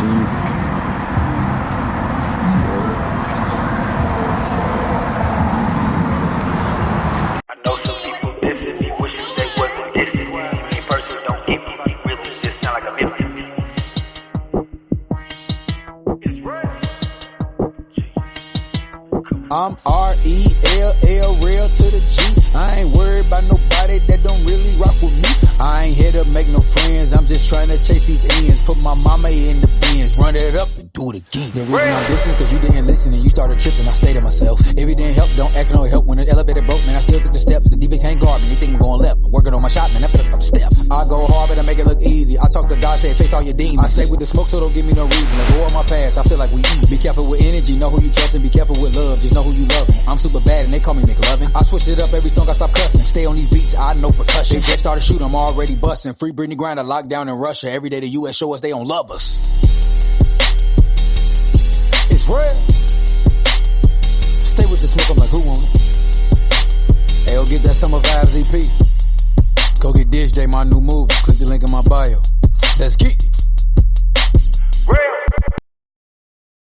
Jesus. I know some people dissing me, wishing they wasn't dissing me. See me person, don't get me. Me really just sound like a myth. I'm R-E-L-L, real to the G. I ain't worried about nobody that don't really rock with me. I ain't here to make no friends, I'm just trying to chase these ends. Put my mama run it up and do it again. The reason I'm distant cause you didn't listen and you started tripping, I stayed to myself. If it didn't help, don't ask no help. When the elevator broke, man, I still took the steps. The DV can't guard me, they think I'm going left. I'm working on my shot, man, I feel like I'm Steph. I go hard, but I make it look easy. I talk to God, say face all your demons. I stay with the smoke, so don't give me no reason. Let go of my past, I feel like we eat. Be careful with energy, know who you trust and be careful with love. Just know who you loving. I'm super bad and they call me McLovin. I switch it up every song I stop cussing. Stay on these beats, I know percussion. They just started shooting, I'm already busting. Free Brittney Griner, lockdown in Russia. Every day the US show us they don't love us. Who want it? Hey, yo, get that summer vibes EP. Go get Dish Day, my new movie. Click the link in my bio.